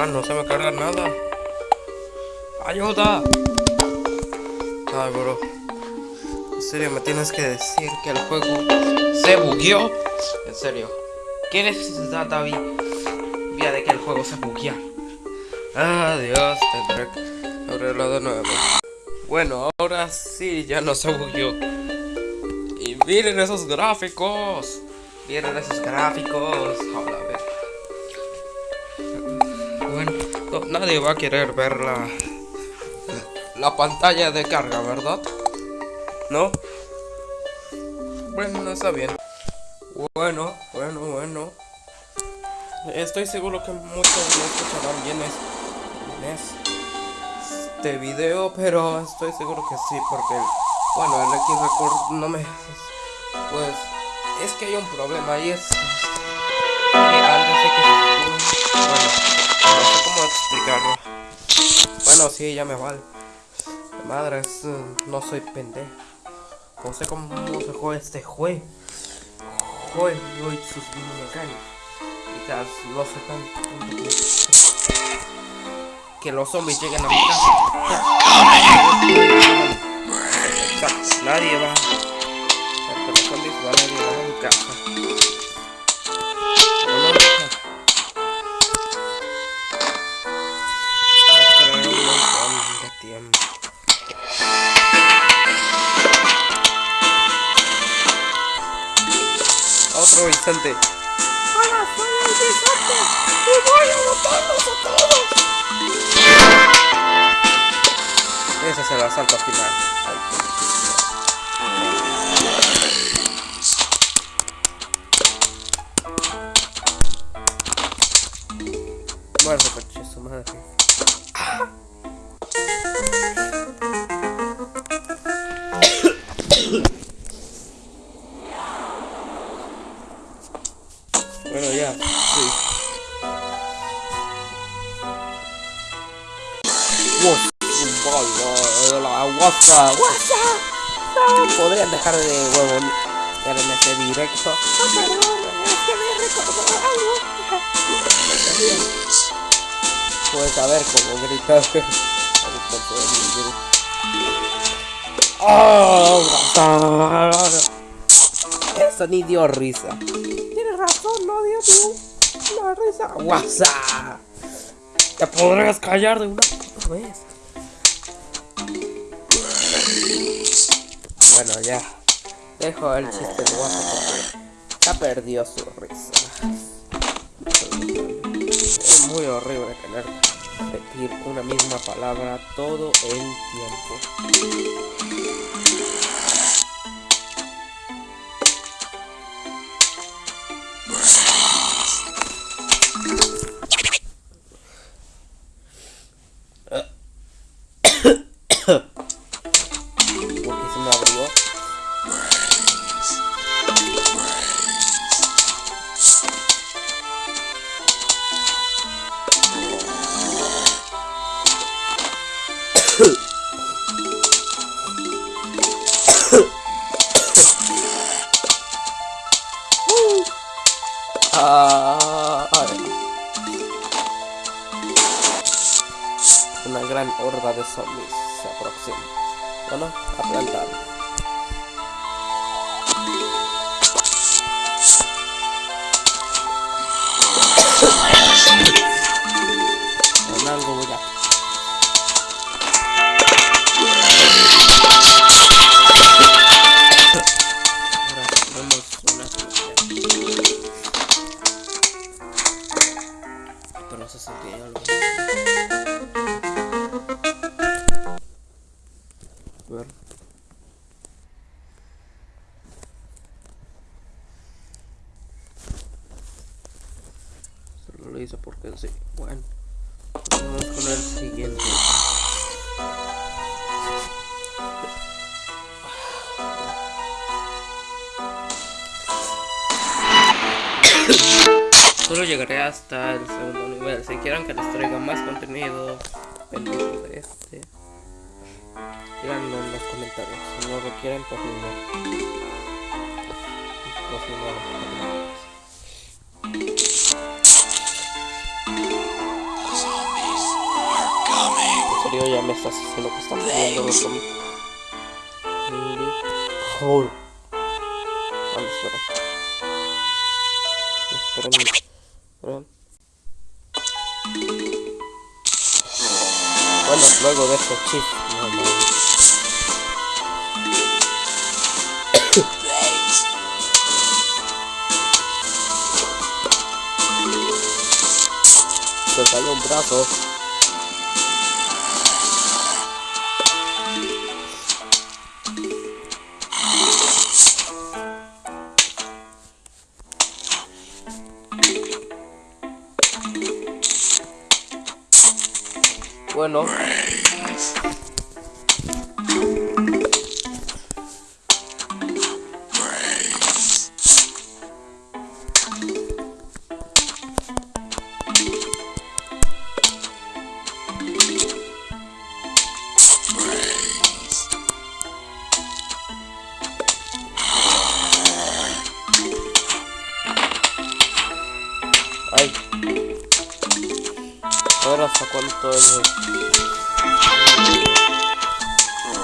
Ah, no se me carga nada. ¡Ayuda! Ay, bro. En serio, me tienes que decir que el juego se bugueó. En serio. ¿Qué necesidad David? Vía de que el juego se buguea. Adiós, tendré que abrirlo de nuevo. Bueno, ahora sí, ya no se bugueó. Y miren esos gráficos. Miren esos gráficos. No, nadie va a querer ver la, la pantalla de carga, ¿verdad? ¿No? Bueno, está bien. Bueno, bueno, bueno. Estoy seguro que muchos no escucharán bien, es, bien es este video, pero estoy seguro que sí, porque, bueno, el X Record no me... Pues, es que hay un problema y es... Que que... Bueno, explicarlo. Bueno, sí, ya me vale. Madre, es, no soy pendejo. No sé cómo se juega este juego. Juego y sus mecánicas. Quizás no sé que, los zombies lleguen a mi casa. Nadie va. Porque los zombies van a llegar a casa. Otro instante. Hola, soy el Guisote y voy a matarlos a todos. Ese es el asalto final. Dejar de huevo en este directo. Oh, perdón, es que me recordó algo. A ver cómo gritar. ¡Oh! Eso ni dio risa. Tienes razón, no dio ni una risa. WhatsApp. Te podrías callar de una puta vez. Bueno, ya. Dejo el chiste WhatsApp porque ya perdió su risa. Es muy horrible tener que repetir una misma palabra todo el tiempo. Ah, ay. Una gran horda de zombies se aproxima. Bueno, a plantar. Ver. Solo lo hice porque sí. Bueno. Vamos con el siguiente. Llegaré hasta el segundo nivel. Si quieren que les traiga más contenido, de este. Díganlo en los comentarios. Si no lo quieren, pues ni modo. Pues ni modo. tío ya me estás diciendo que están poniendo los. Hold. Ah, espera. Bueno, luego de este chip. No, no. Se sale un brazo. Ay. A ver hasta cuánto es.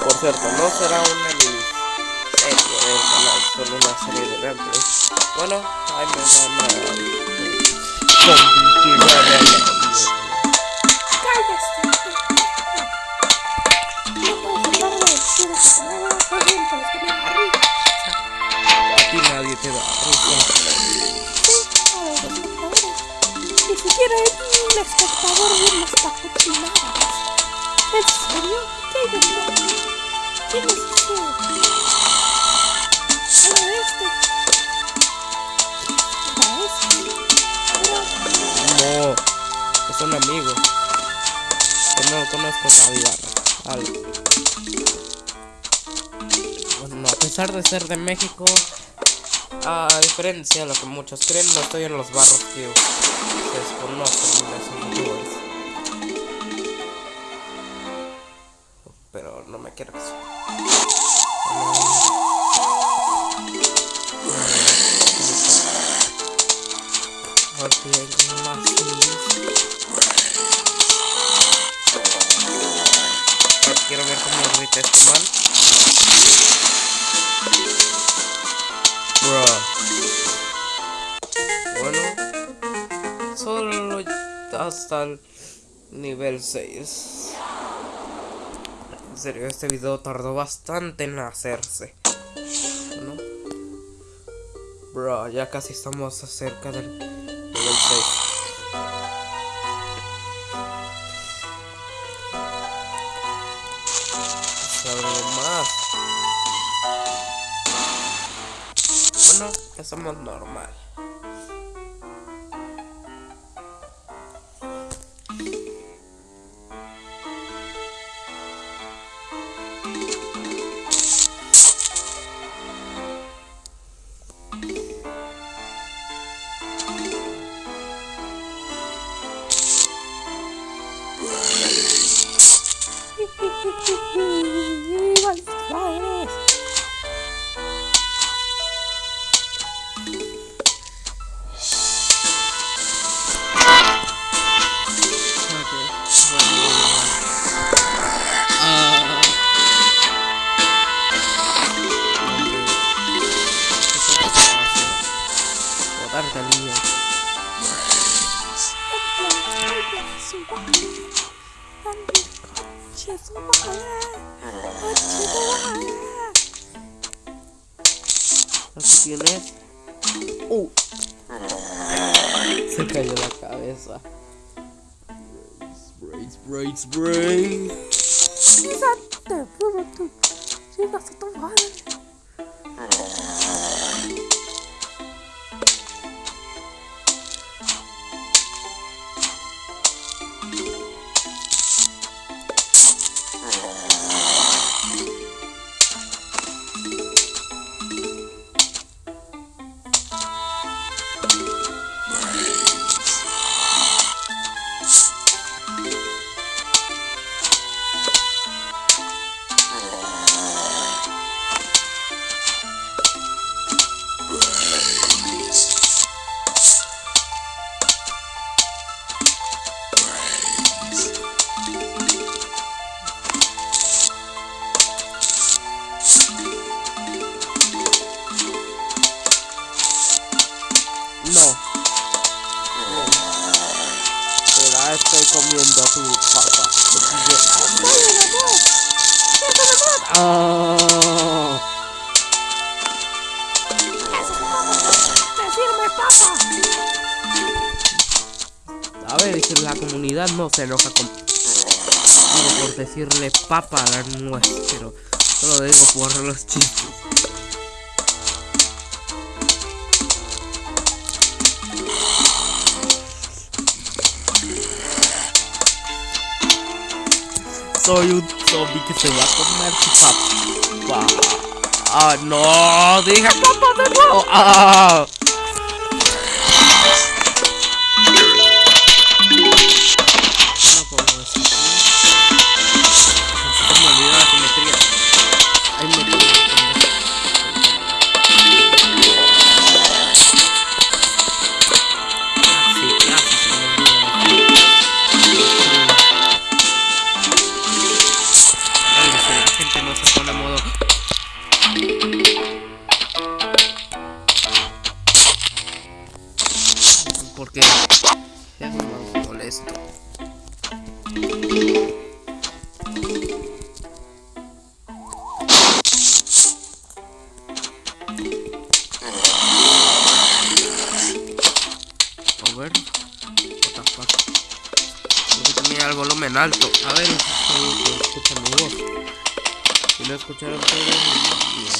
Por cierto, no será una mini serie del canal, solo una serie de gameplays. Bueno, ahí me van a espectador viendo esta cochinada. ¿En serio? ¿Qué hay de malo? ¿Quién es? Era este. Era este. Era... No, es un amigo. Yo no conozco la. Bueno, a pesar de ser de México, a diferencia de lo que muchos creen, no estoy en los barros que desconocen de youtubers. Pero no me quiero hasta el nivel 6. En serio, este video tardó bastante en hacerse. Bro, ya casi estamos cerca del nivel 6. Sabe más. Bueno, somos normal. Aquí tienes. Uh. Se cayó la cabeza. Brains, brains, brains. ¡Sígate, puro tú! ¡Sígase tu madre! No se enoja con... Digo, por decirle papa a la nuez, pero solo digo por los chistes. Soy un zombie que se va a comer su papá. Ah, no, dije papá de nuevo. Ah. El volumen alto. A ver escucha mi voz. Si no escucharon todo, bien.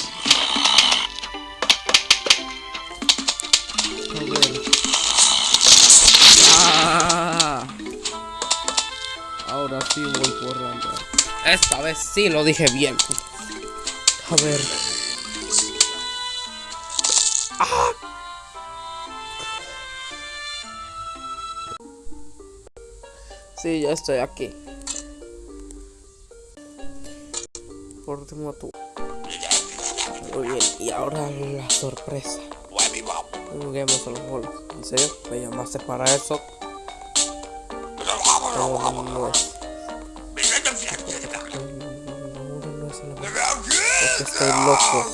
A ver. Ah. Ahora sí voy por. Esta vez sí lo dije bien. A ver. Ya estoy aquí. Por último tú. Muy bien, y ahora la sorpresa. Juguemos a los bolos. ¿En serio? ¿Me llamaste para eso? No. No, es estoy loco,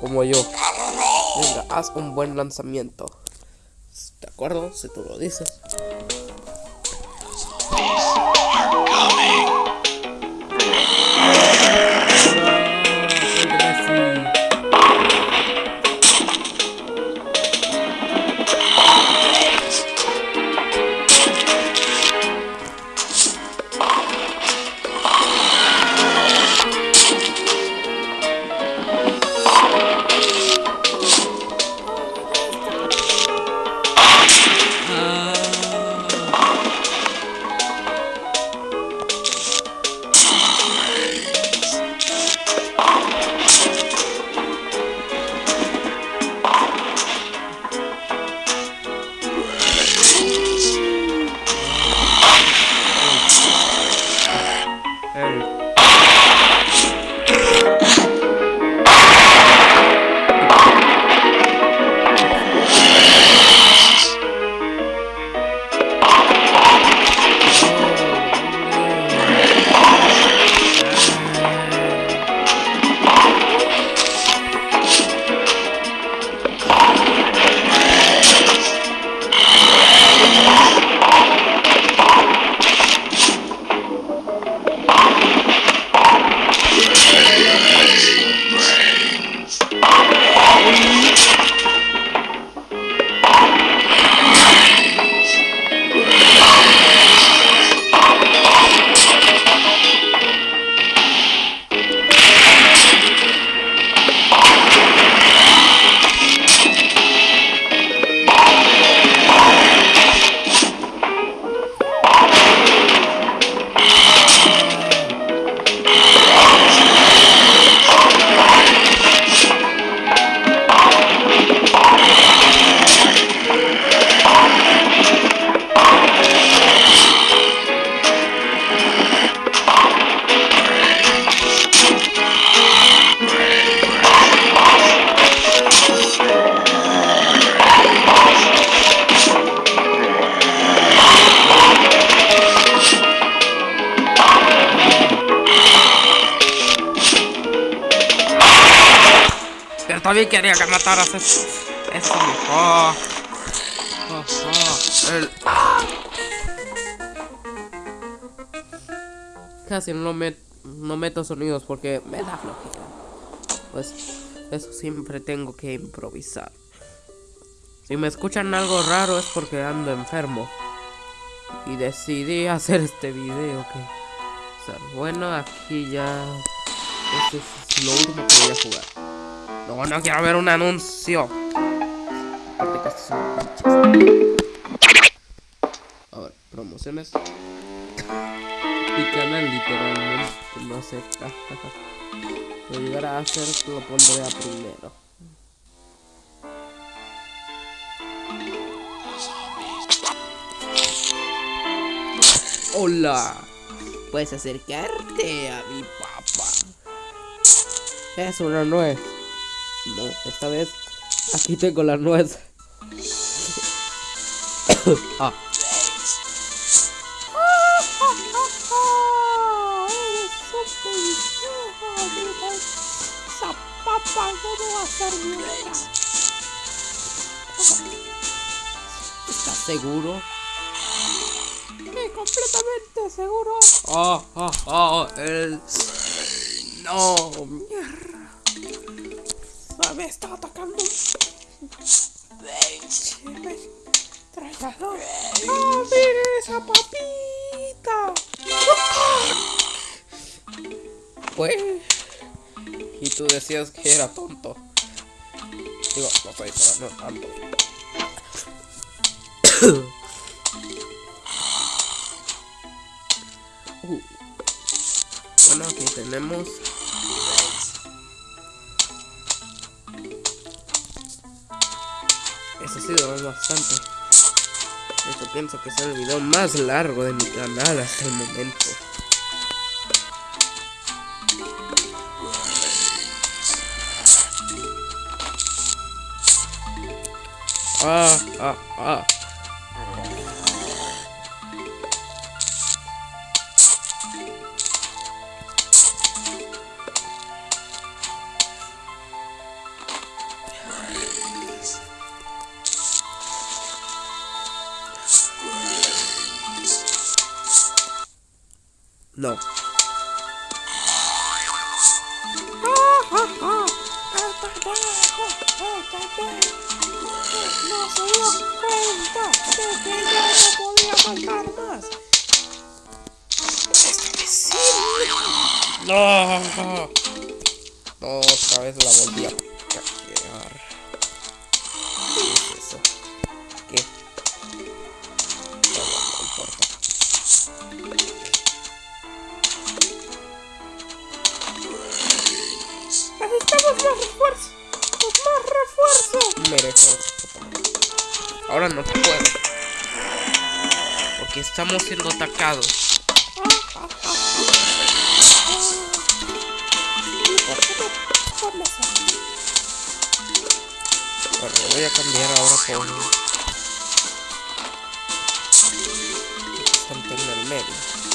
como yo. Venga, haz un buen lanzamiento. ¿De acuerdo? Si tú lo dices. Quería que mataras eso. Eso mejor. Oh, oh, el- casi no, met, no meto sonidos porque me da flojera. Pues eso siempre tengo que improvisar. Si me escuchan algo raro es porque ando enfermo. Y decidí hacer este video que... O sea, bueno, aquí ya... Este es lo último que voy a jugar. No, no quiero ver un anuncio. Pinches. Ahora, promociones. Mi canal literalmente no sé. Lo llegará a hacer, lo pondré a primero. Hola. Puedes acercarte a mi papá. Es una nuez. No, esta vez aquí tengo la nuez. ah. No va a. ¿Estás seguro? Completamente seguro. Ah, ah, ah, el... No, Me está atacando. Trayador. ¡Ah, mire esa papita! Pues... Y tú decías que era tonto. Digo, no soy, pero no tanto. Uh. Bueno, aquí tenemos... sido bastante. Esto pienso que es el video más largo de mi canal hasta el momento. Ah, ah, ah. Sí. No. No, otra vez la volví a Ahora no puedo. Porque estamos siendo atacados. Bueno, voy a cambiar ahora por... En el medio.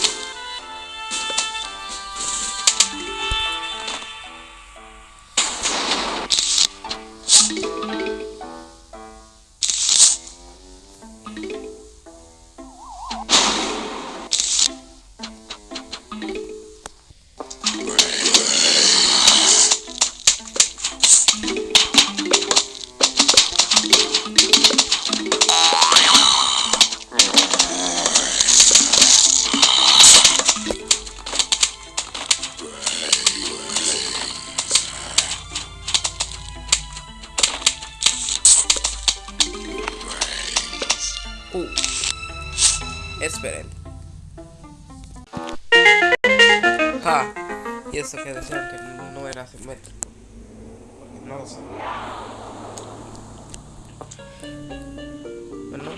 Ja. Y eso que decían que no, era simétrico. Porque no lo sé. Bueno.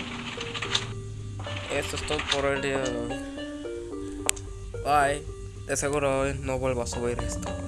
Esto es todo por el día. Bye. De seguro hoy no vuelvo a subir esto.